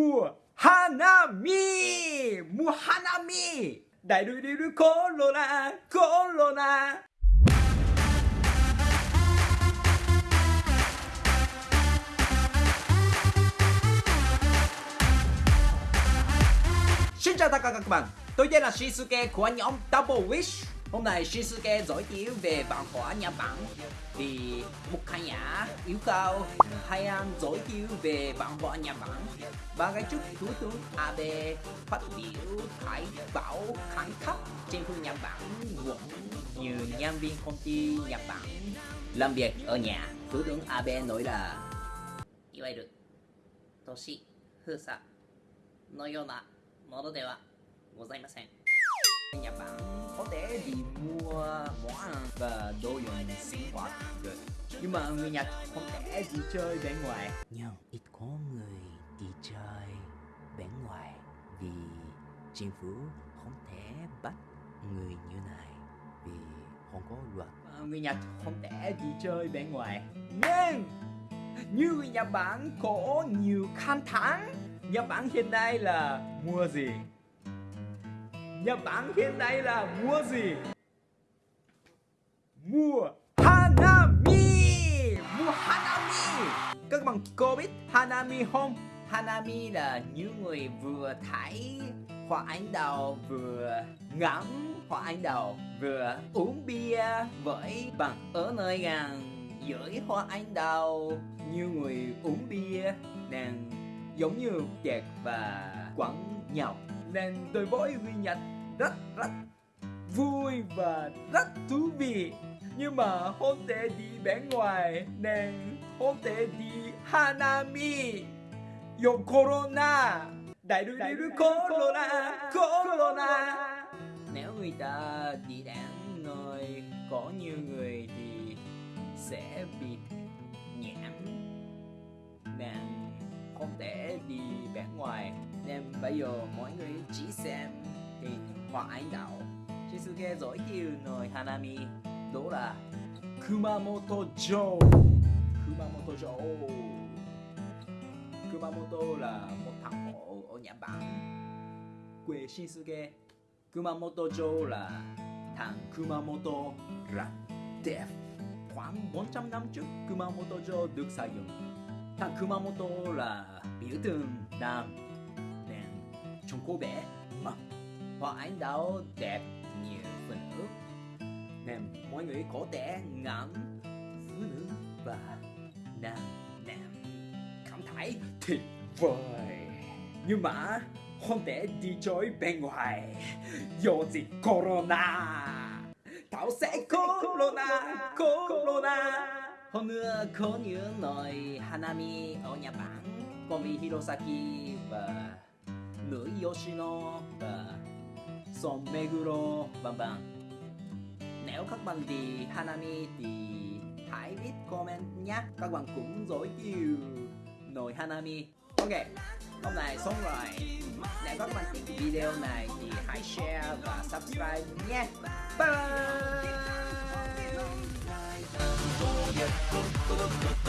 mùa Hanami mùa Hanami đại đuôi đi đuôi Corona Corona Xin chào tất cả các bạn, tôi tên là Shinsuke của nhóm Double Wish Hôm nay Shinsuke giới thiệu về văn hóa Nhật Bản Vì một khán giả yêu cầu hay anh giới thiệu về văn hóa Nhật Bản Và ngày trước Thủ tướng Abe phát biểu thái bảo khẳng cấp trên phương Nhật Bản cũng như nhân viên công ty Nhật Bản làm việc ở nhà Thủ tướng Abe nói là いわゆる都市封鎖のようなものではございません Nhật Bản có thể đi mua món ăn và đồ dùng sinh hoạt được. Nhưng mà người Nhật không thể đi chơi bên ngoài. Nhưng ít có người đi chơi bên ngoài. Vì chính phủ không thể bắt người như này vì không có luật. Người Nhật không thể đi chơi bên ngoài. Nhưng như người Nhật Bản có nhiều khăn thẳng Nhật Bản hiện nay là mua gì Nhật Bản hiện nay là mua gì? Mua Hanami! Mua Hanami! Các bạn có biết Hanami không? Hanami là những người vừa thấy hoa anh đào, vừa ngắm hoa anh đào, vừa uống bia với bạn ở nơi gần dưới hoa anh đào. Như người uống bia đang giống như chẹt và quẩn nhọc nên tôi với người Nhật rất rất vui và rất thú vị. Nhưng mà không thể đi bên ngoài nên không thể đi Hanami. Do Corona. Đại đuôi đi đuôi Corona Corona. Nếu người ta đi đến nơi có nhiều người thì sẽ bị vẻ ngoài nên bây giờ mọi người chỉ xem hình hoặc ảnh đạo Shizuke giới thiệu nơi Hanami, đó là Kumamoto Joe. Kumamoto Joe. Kumamoto là một thành phố ở Nhật Bản, quê Shizuke Kumamoto Joe là thằng Kumamoto rất đẹp khoảng 400 năm trước, Kumamoto Joe được xây dựng thằng Kumamoto là biểu tượng Nam nên trong cô bé mà hoa ánh đào đẹp như phần ướp nên mọi người có thể ngắm phụ nữ và nam nam. Cảm thấy tuyệt vời. Nhưng mà không thể đi chơi bên ngoài. Do dịch corona. Tao sẽ corona corona hôm nữa có những nơi Hanami ở Nhật Bản công viên Hirosaki và nữ Yoshino và Son Meguro vân vân. Nếu các bạn đi Hanami thì hãy viết comment nhé. Các bạn cũng giới thiệu nồi Hanami. Ok, hôm nay xong rồi nếu các bạn thích video này thì hãy share và subscribe nhé. Bye bye! Look, look, look, look.